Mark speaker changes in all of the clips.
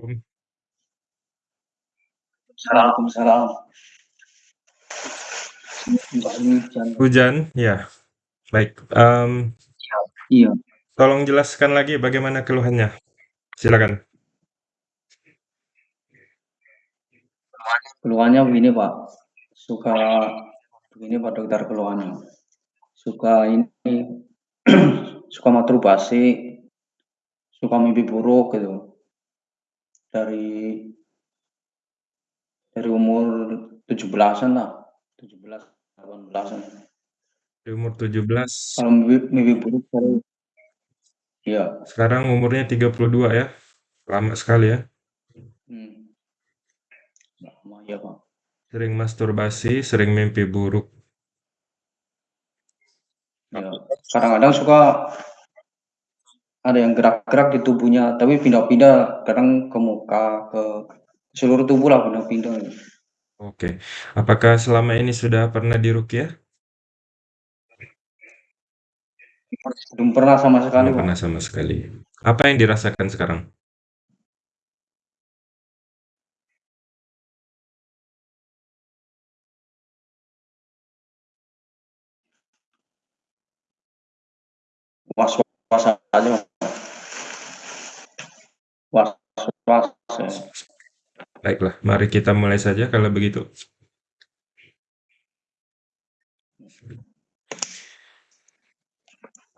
Speaker 1: Um.
Speaker 2: Waalaikumsalam.
Speaker 1: Hujan, ya. Baik, mmm,
Speaker 2: Iya.
Speaker 1: tolong jelaskan lagi bagaimana keluhannya? Silakan.
Speaker 2: Keluhannya begini, Pak, suka begini Pak dokter keluhannya, suka ini, suka masturbasi, suka mimpi buruk gitu. Dari dari umur 17-an lah, 17, 18-an.
Speaker 1: Di umur 17.
Speaker 2: Kalau mimpi mimpi buruk sering iya.
Speaker 1: Sekarang umurnya 32 ya? Lama sekali ya?
Speaker 2: Hmm. Lama iya, Pak.
Speaker 1: Sering masturbasi, sering mimpi buruk.
Speaker 2: Ya, kadang-kadang suka ada yang gerak-gerak di tubuhnya, tapi pindah-pindah, kadang ke muka, ke seluruh tubuh lah pindah-pindah.
Speaker 1: Oke. Apakah selama ini sudah pernah diruqyah?
Speaker 2: Belum pernah sama sekali,
Speaker 1: Belum pernah sama sekali. Apa yang dirasakan sekarang?
Speaker 2: Was-was aja, Mas. Was-was, ya.
Speaker 1: Baiklah, mari kita mulai saja kalau begitu.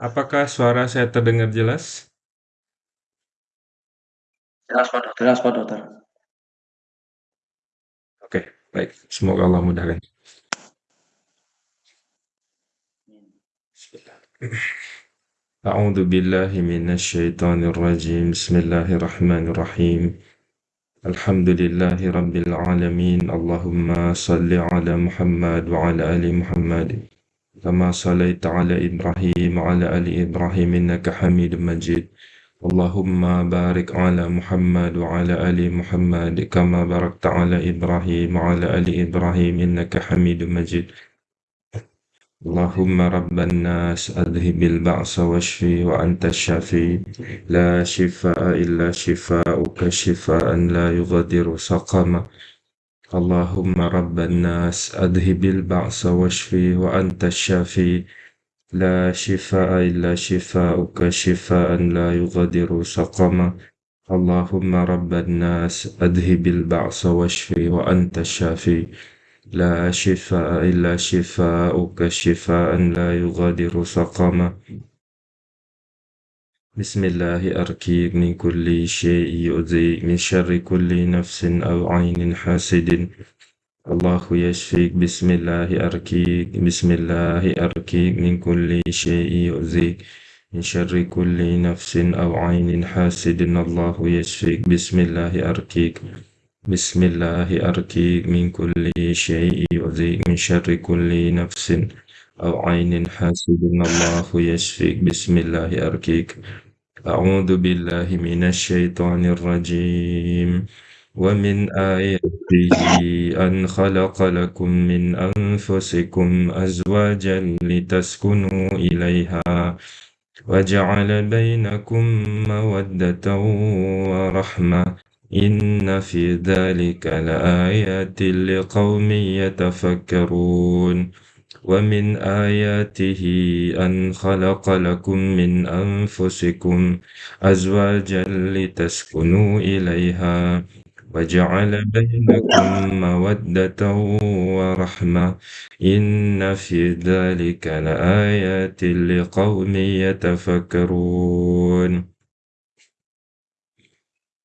Speaker 1: Apakah suara saya terdengar jelas?
Speaker 2: Jelas, Pak dokter. Jelas, Pak dokter.
Speaker 1: Oke, baik. Semoga Allah mudahkan. A'udzu billahi minasyaitonir rajim. Bismillahirrahmanirrahim. Alhamdulillahi rabbil alamin. الحمد لله رب العالمين. اللهم صل على محمد وعلى آل محمد كما صليت على إبراهيم وعلى آل إبراهيم إنك حميد مجيد. اللهم بارك على محمد وعلى آل محمد كما باركت على إبراهيم وعلى آل إبراهيم إنك حميد مجيد. اللهم رب الناس أذهب البعث واشفي وأنت الشافي. لا شفاء إلا شفاؤك شفاء لا يغادر سقما. اللهم رب الناس أذهب البعث واشفي وأنت الشافي. لا شفاء إلا شفاؤك شفاء لا يغادر سقما. اللهم رب الناس أذهب البعث واشفي وأنت الشافي. لا شفاء إلا شفاؤك شفاء لا يغادر سقما. بسم الله أركيك من كل شيء يؤذي من شر كل نفس أو عين حاسد. الله يشفيك. بسم الله أركيك بسم الله أركيك من كل شيء يؤذيك من شر كل نفس أو عين حاسد. الله يشفيك. بسم الله أركيك. بسم الله أركيك من كل شيء يؤذيك من شر كل نفس أو عين حاسد الله يشفيك بسم الله أركيك أعوذ بالله من الشيطان الرجيم ومن آياته أن خلق لكم من أنفسكم أزواجا لتسكنوا إليها وجعل بينكم مودة ورحمة إن في ذلك لآيات لقوم يتفكرون ومن آياته أن خلق لكم من أنفسكم أزواجا لتسكنوا إليها وجعل بينكم مودة ورحمة إن في ذلك لآيات لقوم يتفكرون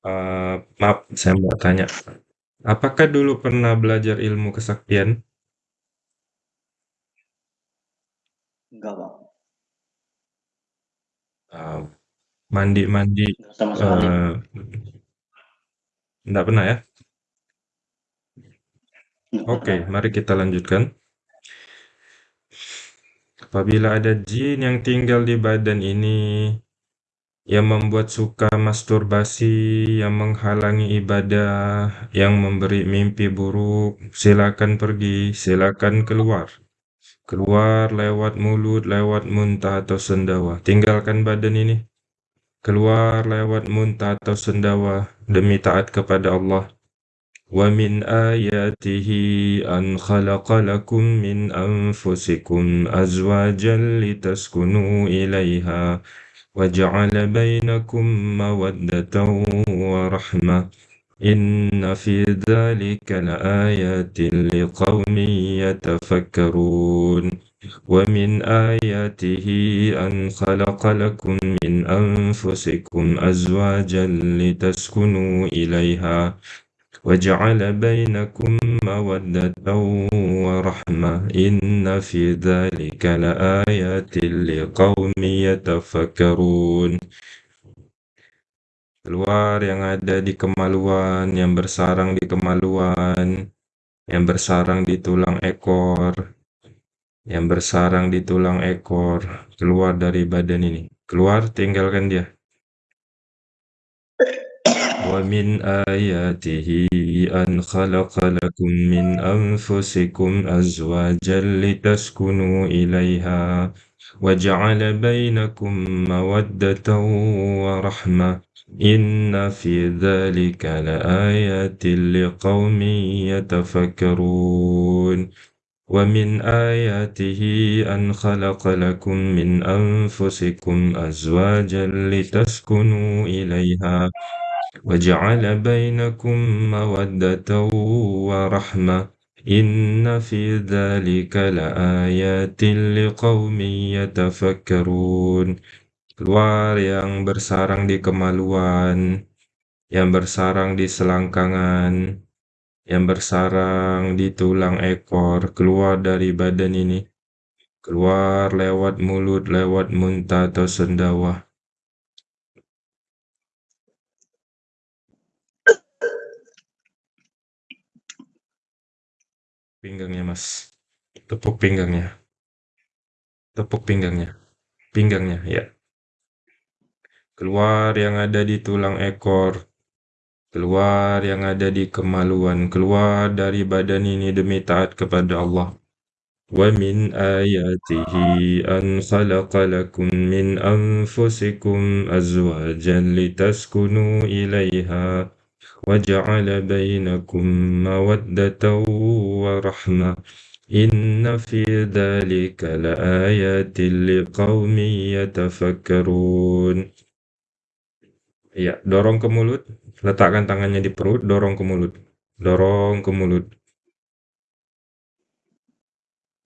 Speaker 1: Uh, maaf, saya mau tanya. Apakah dulu pernah belajar ilmu kesaktian?
Speaker 2: Enggak, Pak.
Speaker 1: Mandi-mandi,
Speaker 2: sama sekali.
Speaker 1: uh, enggak pernah ya? Oke,
Speaker 2: pernah.
Speaker 1: mari kita lanjutkan. Apabila ada jin yang tinggal di badan ini yang membuat suka masturbasi, yang menghalangi ibadah, yang memberi mimpi buruk, silakan pergi, silakan keluar. Keluar lewat mulut, lewat muntah atau sendawa. Tinggalkan badan ini. keluar lewat muntah atau sendawa demi taat kepada Allah. Min ayatihi an khalaqa lakum min anfusikum azwajan litaskunu وجعل بينكم مودة ورحمة. إن في ذلك لآيات لقوم يتفكرون. ومن آياته أن خلق لكم من أنفسكم أزواجا لتسكنوا إليها. وجعل بينكم مودة ورحمة إن في ذلك لآيات لقوم يتفكرون keluar yang ada di kemaluan, yang bersarang di kemaluan, yang bersarang di tulang ekor, yang bersarang di tulang ekor, keluar dari badan ini. Keluar, tinggalkan dia. ومن آياته أن خلق لكم من أنفسكم أزواجا لتسكنوا إليها وجعل بينكم مودة ورحمة إن في ذلك لآيات لقوم يتفكرون ومن آياته أن خلق لكم من أنفسكم أزواجا لتسكنوا إليها وجعل بينكم مودة ورحمة إن في ذلك لآيات لقوم يتفكرون keluar yang bersarang di kemaluan, yang bersarang di selangkangan, yang bersarang di tulang ekor keluar dari badan ini, keluar lewat mulut, lewat muntah atau sendawa. Pinggangnya mas, tepuk pinggangnya, tepuk pinggangnya, pinggangnya ya. Keluar yang ada di tulang ekor, keluar yang ada di kemaluan, keluar dari badan ini demi taat kepada Allah. Wa min ayatihi an khalaqa lakum min anfusikum azwajan litaskunu ilaiha wa ja'ala rahmah. Inna fi dhalika laayatin liqaumin yatafakkarun. Ya, dorong ke mulut, letakkan tangannya di perut, dorong ke mulut. Dorong ke mulut.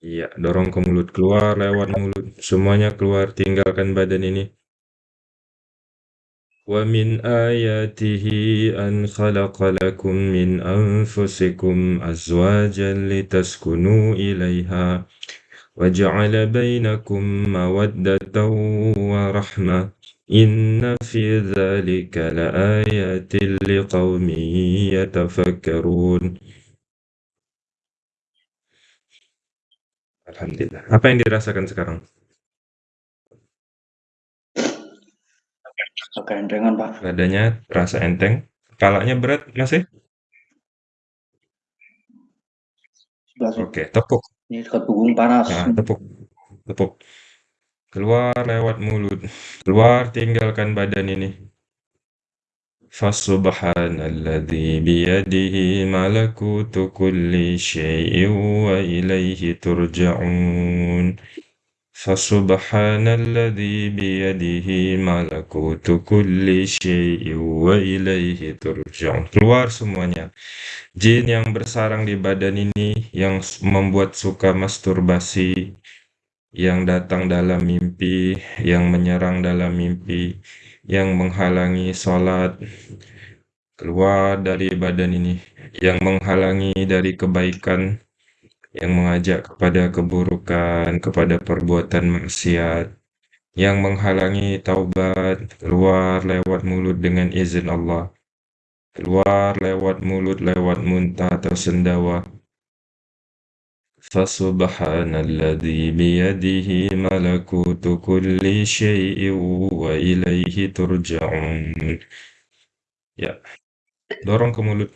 Speaker 1: Iya, dorong ke mulut, keluar lewat mulut. Semuanya keluar, tinggalkan badan ini. ومن آياته أن خلق لكم من أنفسكم أزواجا لتسكنوا إليها وجعل بينكم مودة ورحمة إن في ذلك لآيات لقوم يتفكرون الحمد لله Apa yang dirasakan sekarang?
Speaker 2: Agak entengan, Pak.
Speaker 1: Badannya terasa enteng. Kepalanya berat masih?
Speaker 2: Sudah sih.
Speaker 1: Oke, tepuk.
Speaker 2: Ini dekat punggung panas.
Speaker 1: Nah, tepuk. Tepuk. Keluar lewat mulut. Keluar tinggalkan badan ini. Fasubhanalladzi biyadihi malakutu kulli syai'in wa ilaihi Fasubhanalladzi biyadihi malakutu kulli syai'in wa ilaihi turja'un. Keluar semuanya. Jin yang bersarang di badan ini yang membuat suka masturbasi, yang datang dalam mimpi, yang menyerang dalam mimpi, yang menghalangi sholat, keluar dari badan ini, yang menghalangi dari kebaikan, yang mengajak kepada keburukan, kepada perbuatan maksiat, yang menghalangi taubat, keluar lewat mulut dengan izin Allah, keluar lewat mulut, lewat muntah atau sendawa, فسبحان الذي بيده ملكوت كل شيء وإليه ترجعون Ya, dorong ke mulut.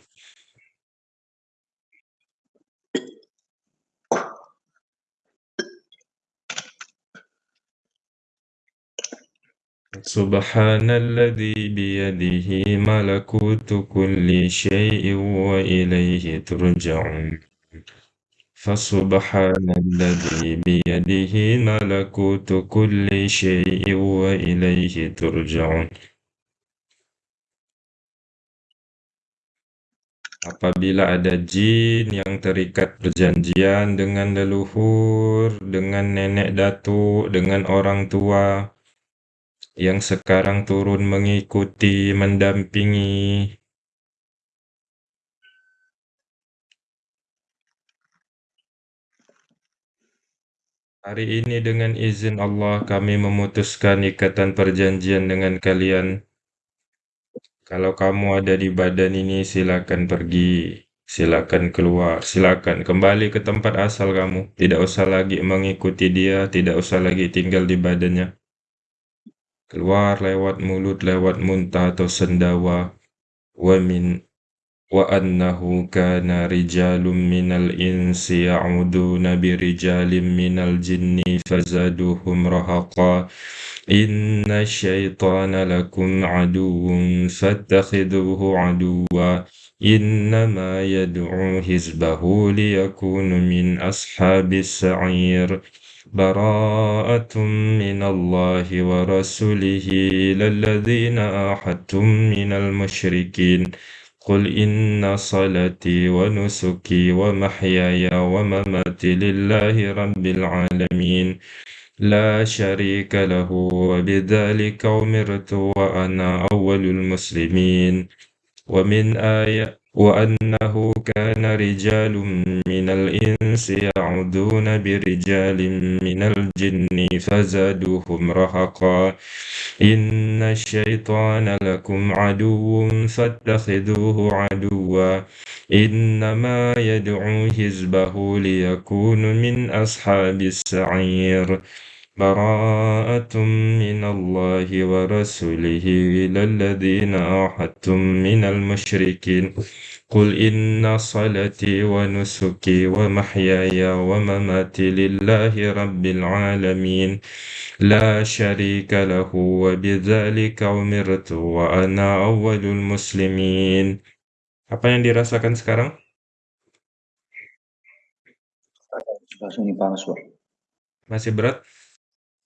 Speaker 1: Subhanalladzi biyadihi malakutu kulli syai'in wa ilaihi turja'un. Fasubhanalladzi biyadihi malakutu kulli syai'in wa ilaihi turja'un. Apabila ada jin yang terikat perjanjian dengan leluhur, dengan nenek datuk, dengan orang tua, yang sekarang turun mengikuti, mendampingi, Hari ini dengan izin Allah kami memutuskan ikatan perjanjian dengan kalian. Kalau kamu ada di badan ini silakan pergi, silakan keluar, silakan kembali ke tempat asal kamu. Tidak usah lagi mengikuti dia, tidak usah lagi tinggal di badannya. Keluar lewat mulut, lewat muntah atau sendawa. Wa min وأنه كان رجال من الإنس يعودون برجال من الجن فزادوهم رهقا إن الشيطان لكم عدو فاتخذوه عدوا إنما يدعو حزبه ليكون من أصحاب السعير براءة من الله ورسوله إلى الذين آحدتم من المشركين. قل إن صلاتي ونسكي ومحياي ومماتي لله رب العالمين. لا شريك له وبذلك أمرت وأنا أول المسلمين. ومن آية وأنه كان رجال من الإنس يعودون برجال من الجن فزادوهم رهقا. إن الشيطان لكم عدو فاتخذوه عدوا. إنما يدعو حزبه ليكون من أصحاب السعير. براءة من الله ورسوله إلى الذين آحدتم من المشركين قل إن صلاتي ونسكي ومحياي ومماتي لله رب العالمين لا شريك له وبذلك أمرت وأنا أول المسلمين Apa yang dirasakan sekarang? Masih berat?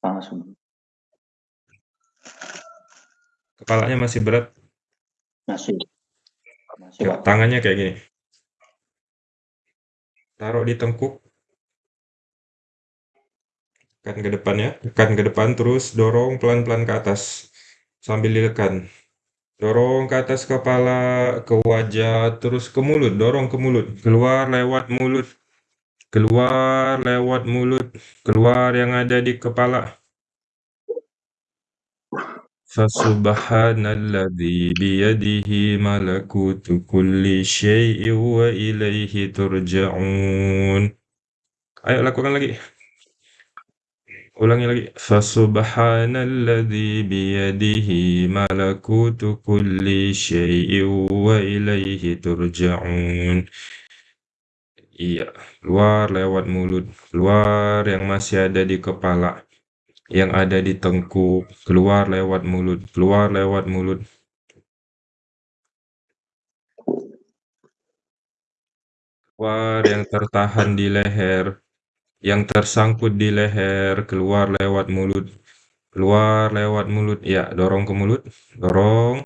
Speaker 2: Panas.
Speaker 1: Kepalanya masih berat?
Speaker 2: Masih. Masih,
Speaker 1: Ya, tangannya kayak gini. Taruh di tengkuk. Tekan ke depan ya. Tekan ke depan terus dorong pelan-pelan ke atas. Sambil ditekan. Dorong ke atas kepala, ke wajah, terus ke mulut. Dorong ke mulut. Keluar lewat mulut. Keluar lewat mulut. Keluar yang ada di kepala. Fasubhanalladzi biyadihi malakutu kulli syai'in wa ilaihi turja'un. Ayo lakukan lagi. Ulangi lagi. Fasubhanalladzi biyadihi malakutu kulli syai'in wa ilaihi turja'un. Iya, keluar lewat mulut, keluar yang masih ada di kepala, yang ada di tengkuk, keluar lewat mulut, keluar lewat mulut. Keluar yang tertahan di leher, yang tersangkut di leher, keluar lewat mulut, keluar lewat mulut. Ya, dorong ke mulut, dorong.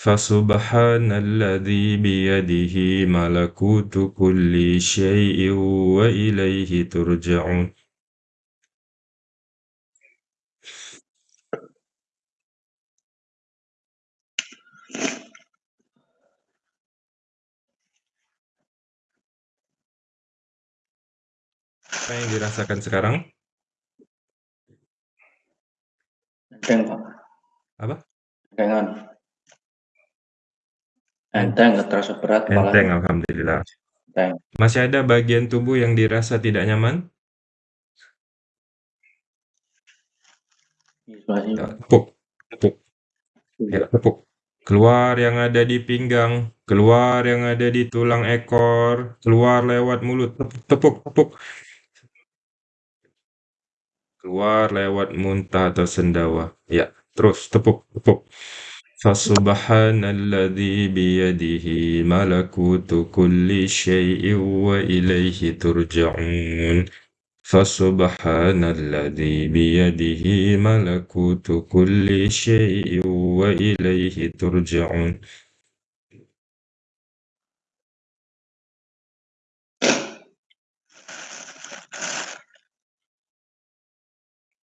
Speaker 1: Fasubhanalladzi biyadihi malakutu kulli syai'in wa ilaihi turja'un. Apa yang dirasakan sekarang?
Speaker 2: Pak.
Speaker 1: Apa?
Speaker 2: Entengan. Enteng, nggak terasa berat.
Speaker 1: Enteng, alhamdulillah.
Speaker 2: Enteng.
Speaker 1: Masih ada bagian tubuh yang dirasa tidak nyaman?
Speaker 2: Sebelah sini,
Speaker 1: Ya, tepuk, tepuk. Ya, tepuk. Keluar yang ada di pinggang, keluar yang ada di tulang ekor, keluar lewat mulut. Tepuk, tepuk. Keluar lewat muntah atau sendawa. Ya, Terus tepuk tepuk. Fasubhanalladzi biyadihi malakutu kulli syai'in wa ilaihi turja'un. Fasubhanalladzi biyadihi malakutu kulli syai'in wa ilaihi turja'un.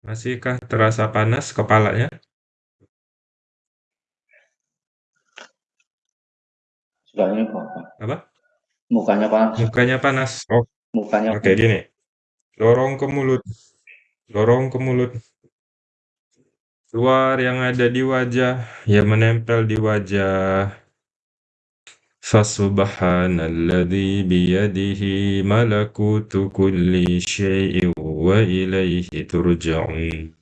Speaker 1: Masihkah terasa panas kepalanya?
Speaker 2: Ini Bapak.
Speaker 1: Apa?
Speaker 2: Mukanya panas.
Speaker 1: Mukanya panas. Oh,
Speaker 2: Mukanya
Speaker 1: oke gini. Dorong ke mulut. Dorong ke mulut. Keluar yang ada di wajah, yang menempel di wajah. Fasubhanalladzi biyadihi malakutu kulli syai'in wa ilaihi turja'un.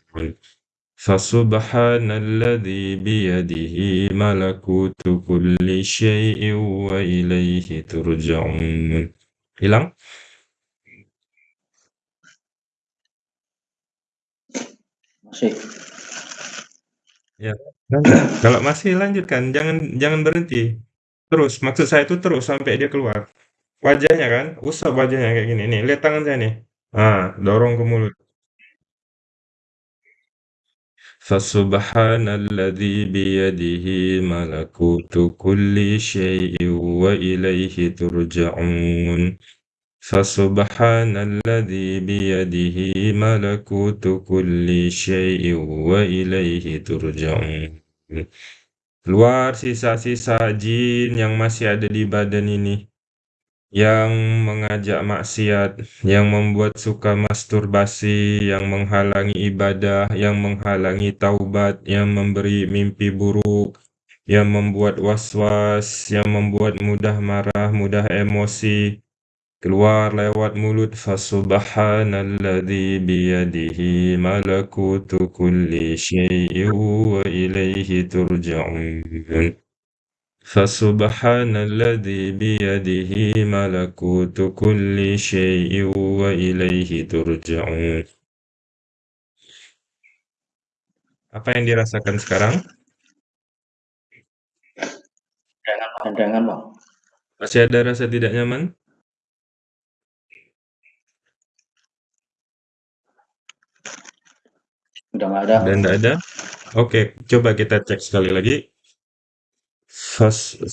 Speaker 1: Fasubhanalladzi biyadihi malakutu kulli syai'in wa ilaihi turja'un. Hilang?
Speaker 2: Masih.
Speaker 1: Ya, lanjut. Kalau masih lanjutkan, jangan jangan berhenti. Terus, maksud saya itu terus sampai dia keluar. Wajahnya kan, usap wajahnya kayak gini. Nih, lihat tangan saya nih. Ah, dorong ke mulut. Fasubhanalladzi biyadihi malakutu kulli syai'in wa ilaihi turja'un. Fasubhanalladzi biyadihi malakutu kulli syai'in wa ilaihi turja'un. Keluar sisa-sisa jin yang masih ada di badan ini. Yang mengajak maksiat, yang membuat suka masturbasi, yang menghalangi ibadah, yang menghalangi taubat, yang memberi mimpi buruk, yang membuat was-was, yang membuat mudah marah, mudah emosi, keluar lewat mulut. Fasubhanalladzi biyadihi malakutu kulli syai'in wa ilaihi fasubhanalladzi biyadihi malakutu kulli syai'in wa ilaihi turja'un apa yang dirasakan sekarang?
Speaker 2: Jangan, Bang.
Speaker 1: Masih ada rasa tidak nyaman?
Speaker 2: Udah nggak ada.
Speaker 1: Dan tidak ada? Oke, coba kita cek sekali lagi.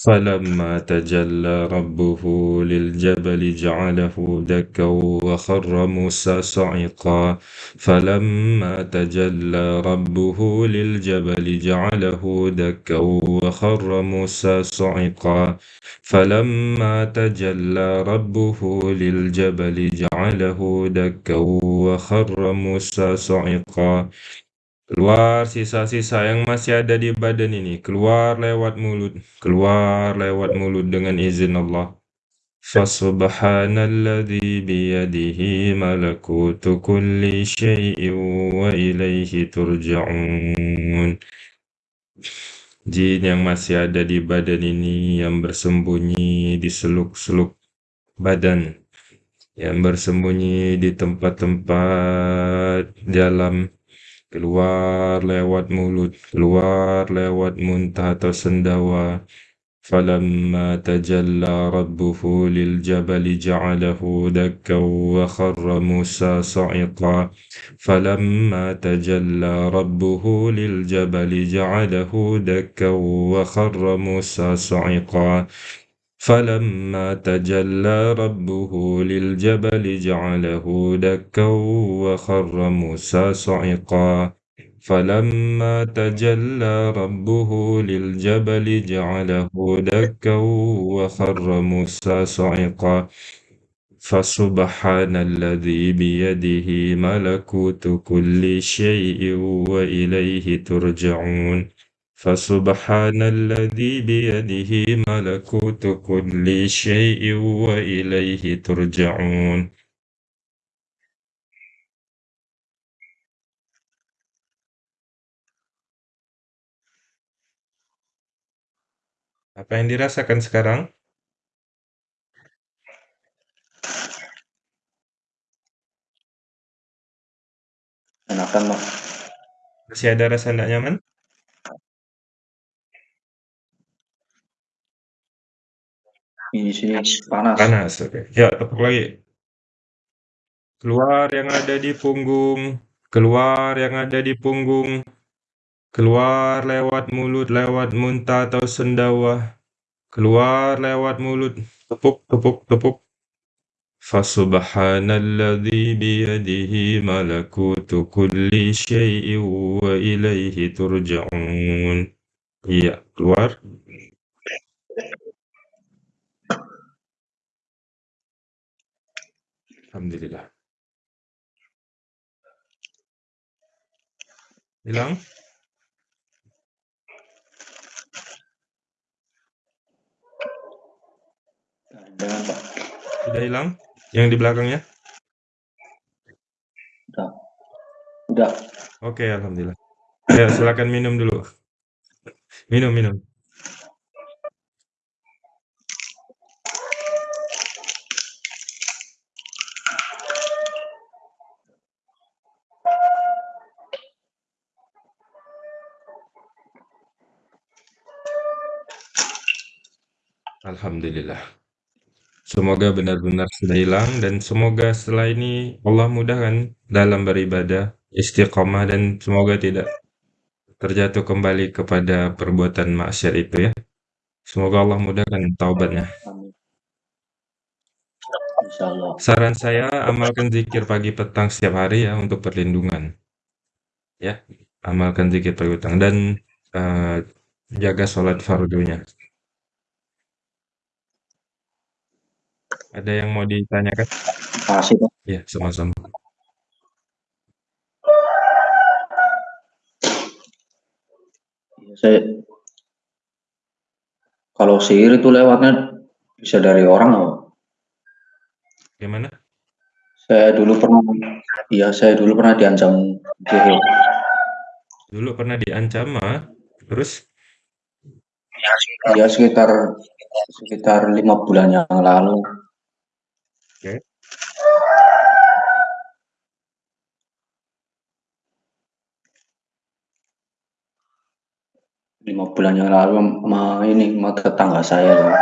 Speaker 1: فلما تجلى ربه للجبل جعله دكا وخر موسى صعقا. فلما تجلى ربه للجبل جعله دكا وخر موسى صعقا. فلما تجلى ربه للجبل جعله دكا وخر موسى صعقا. Keluar sisa-sisa yang masih ada di badan ini, keluar lewat mulut, keluar lewat mulut dengan izin Allah. Fasubhanalladzi biyadihi malakutu kulli syai'in wa ilaihi turja'un. Jin yang masih ada di badan ini yang bersembunyi di seluk-seluk badan, yang bersembunyi di tempat-tempat dalam keluar lewat mulut, keluar lewat muntah atau sendawa. فلما تجلى ربه للجبل جعله دكا وخر موسى صعقا فلما تجلى ربه للجبل جعله دكا وخر موسى صعقا فلما تجلى ربه للجبل جعله دكا وخر موسى صعقا. فلما تجلى ربه للجبل جعله دكا وخر موسى صعقا. فسبحان الذي بيده ملكوت كل شيء وإليه ترجعون. فسبحان الذي بيده ملكوت كل شيء وإليه ترجعون Apa yang dirasakan sekarang?
Speaker 2: Enakan, Bang.
Speaker 1: Masih ada rasa tidak nyaman?
Speaker 2: Di sini panas.
Speaker 1: Panas, oke. Ya, tepuk lagi. Keluar yang ada di punggung, keluar yang ada di punggung, keluar lewat mulut, lewat muntah atau sendawa, keluar lewat mulut, tepuk, tepuk, tepuk. Fasubhanalladzi biyadihi malakutu kulli syai'in wa ilaihi turja'un. Iya, keluar. Alhamdulillah. Hilang? Sudah hilang? Yang di belakangnya?
Speaker 2: Udah. Udah.
Speaker 1: Oke, alhamdulillah. Ya, silakan minum dulu. Minum, minum. Alhamdulillah. Semoga benar-benar sudah hilang dan semoga setelah ini Allah mudahkan dalam beribadah, istiqomah dan semoga tidak terjatuh kembali kepada perbuatan maksiat itu ya. Semoga Allah mudahkan taubatnya. Saran saya amalkan zikir pagi petang setiap hari ya untuk perlindungan. Ya, amalkan zikir pagi petang dan uh, jaga sholat fardunya. Ada yang mau ditanyakan?
Speaker 2: Makasih, Pak.
Speaker 1: Ya, sama-sama.
Speaker 2: Saya kalau sihir itu lewatnya bisa dari orang loh.
Speaker 1: Gimana?
Speaker 2: Saya dulu pernah iya, saya dulu pernah diancam sihir.
Speaker 1: Dulu pernah diancam mah, terus
Speaker 2: Ya sekitar sekitar lima bulan yang lalu.
Speaker 1: Oke.
Speaker 2: Lima bulan yang lalu sama ini sama tetangga saya tuh.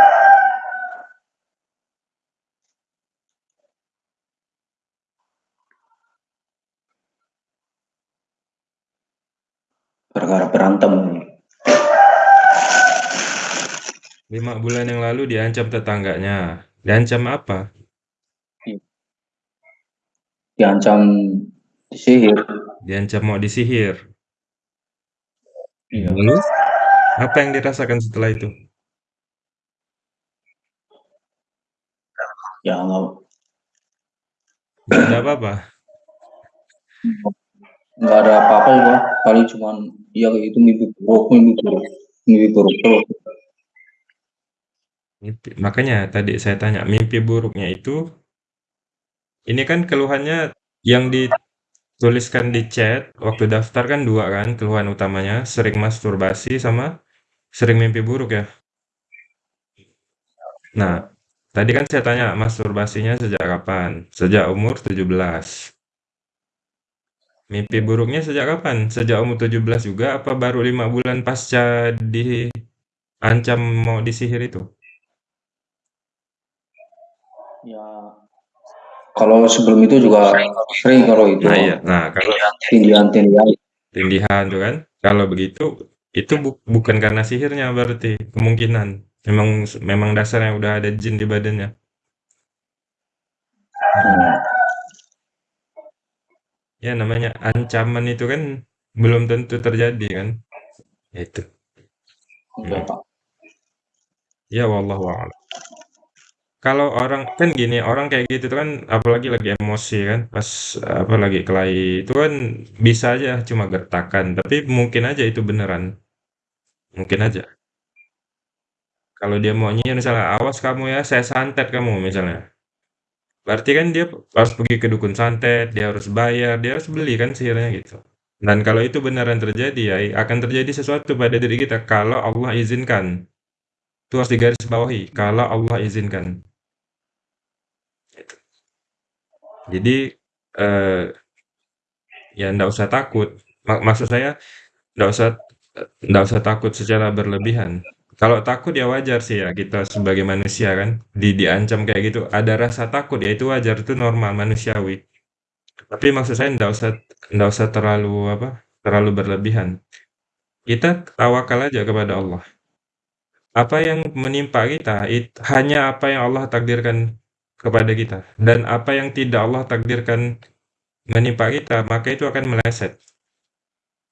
Speaker 2: Gara-gara berantem.
Speaker 1: Lima bulan yang lalu diancam tetangganya. Diancam apa?
Speaker 2: Diancam sihir.
Speaker 1: Diancam mau disihir.
Speaker 2: Iya.
Speaker 1: Lalu apa yang dirasakan setelah itu?
Speaker 2: Ya nggak
Speaker 1: Nggak ada apa-apa.
Speaker 2: nggak ada apa-apa ya, paling cuman ya itu mimpi buruk, mimpi buruk, mimpi buruk terus.
Speaker 1: Mimpi. Makanya tadi saya tanya, mimpi buruknya itu ini kan keluhannya yang dituliskan di chat waktu daftar kan dua kan keluhan utamanya, sering masturbasi sama sering mimpi buruk ya. Nah, tadi kan saya tanya masturbasinya sejak kapan? Sejak umur 17. Mimpi buruknya sejak kapan? Sejak umur 17 juga apa baru lima bulan pasca diancam mau disihir itu?
Speaker 2: Ya kalau sebelum itu juga sering kalau itu.
Speaker 1: Nah iya, nah kalau
Speaker 2: tindihan-tindihan.
Speaker 1: Tindihan tuh kan, kalau begitu itu bu bukan karena sihirnya berarti kemungkinan. Memang memang dasarnya udah ada jin di badannya.
Speaker 2: Hmm.
Speaker 1: Ya namanya ancaman itu kan belum tentu terjadi kan. Itu.
Speaker 2: Iya,
Speaker 1: Hmm. Ya wallahu a'lam. Kalau orang kan gini, orang kayak gitu kan apalagi lagi emosi kan, pas apa lagi kelahi itu kan bisa aja cuma gertakan, tapi mungkin aja itu beneran. Mungkin aja. Kalau dia mau nyihir misalnya, "Awas kamu ya, saya santet kamu," misalnya. Berarti kan dia harus pergi ke dukun santet, dia harus bayar, dia harus beli kan sihirnya gitu. Dan kalau itu beneran terjadi ya, akan terjadi sesuatu pada diri kita kalau Allah izinkan. Itu harus digarisbawahi, kalau Allah izinkan. Gitu. Jadi eh, ya ndak usah takut. Mak maksud saya ndak usah ndak usah takut secara berlebihan. Kalau takut ya wajar sih ya kita sebagai manusia kan, di diancam kayak gitu, ada rasa takut ya itu wajar, itu normal, manusiawi. Tapi maksud saya ndak usah ndak usah terlalu apa, terlalu berlebihan. Kita tawakal aja kepada Allah. Apa yang menimpa kita, it hanya apa yang Allah takdirkan kepada kita, dan apa yang tidak Allah takdirkan menimpa kita, maka itu akan meleset.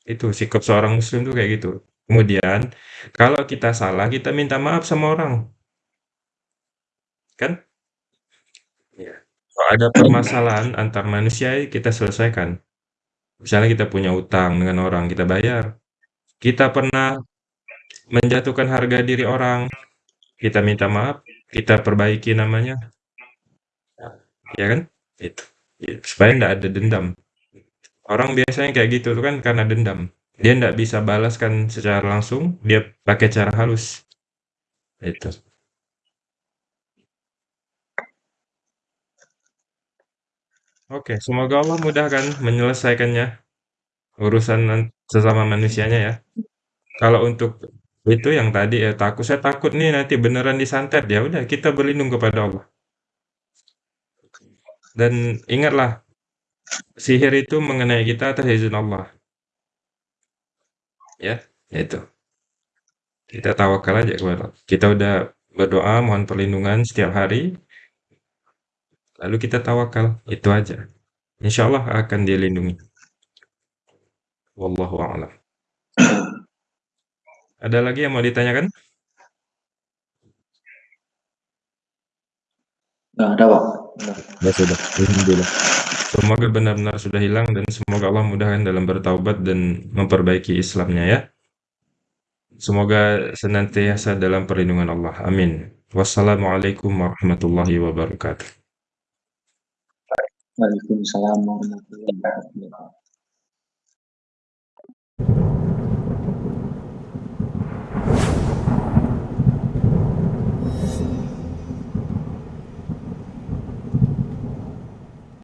Speaker 1: Itu sikap seorang muslim tuh kayak gitu. Kemudian, kalau kita salah, kita minta maaf sama orang. Kan? Kalau ada permasalahan antar manusia, kita selesaikan. Misalnya kita punya utang dengan orang, kita bayar. Kita pernah menjatuhkan harga diri orang, kita minta maaf, kita perbaiki namanya. Ya kan? Itu. Supaya ndak ada dendam. Orang biasanya kayak gitu tuh kan karena dendam. Dia ndak bisa balaskan secara langsung, dia pakai cara halus. Itu. Oke, semoga Allah mudahkan menyelesaikannya, urusan sesama manusianya ya. Kalau untuk itu yang tadi ya takut, saya takut nih nanti beneran disantet, ya udah kita berlindung kepada Allah. Dan ingatlah, sihir itu mengenai kita atas izin Allah. Ya, itu. Kita tawakal aja kepada. Kita udah berdoa mohon perlindungan setiap hari, lalu kita tawakal, itu aja. Insya Allah akan dilindungi. Wallahu a'lam. Ada lagi yang mau ditanyakan?
Speaker 2: Nggak ada, Pak.
Speaker 1: Ya sudah, alhamdulillah. Semoga benar-benar sudah hilang dan semoga Allah mudahkan dalam bertaubat dan memperbaiki Islamnya ya. Semoga senantiasa dalam perlindungan Allah. Amin. Wassalamualaikum warahmatullahi wabarakatuh.
Speaker 2: Waalaikumsalam warahmatullahi wabarakatuh.